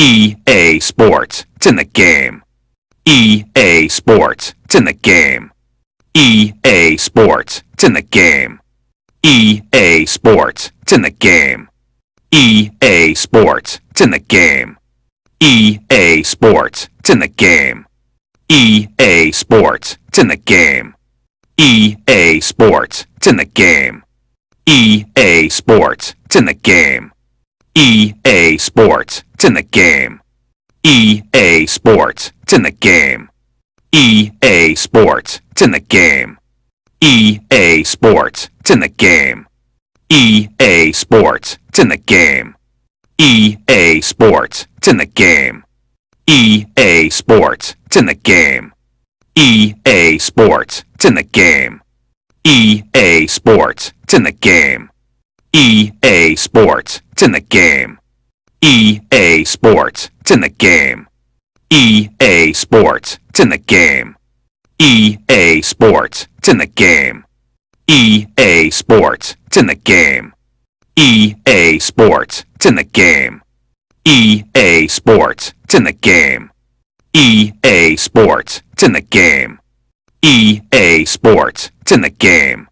EA Sports. It's in the game. EA Sports. It's in the game. EA Sports. It's in the game. EA Sports. It's in the game. EA Sports. It's in the game. EA Sports. It's in the game. EA Sports. It's in the game. EA Sports. It's in the game. EA Sports. It's in the game. EA Sports. It's in the game. EA Sports. It's in the game. EA Sports. It's in the game. EA Sports. It's in the game. EA Sports. It's in the game. EA Sports. It's in the game. EA Sports. It's in the game. EA Sports. It's in the game. EA Sports. It's in the game. EA Sports. It's in the game. EA Sports. It's in the game. EA Sports. It's in the game. EA Sports. It's in the game. EA Sports. It's in the game. EA Sports. It's in the game. EA Sports. It's in the game. EA Sports. It's in the game. EA Sports. It's in the game.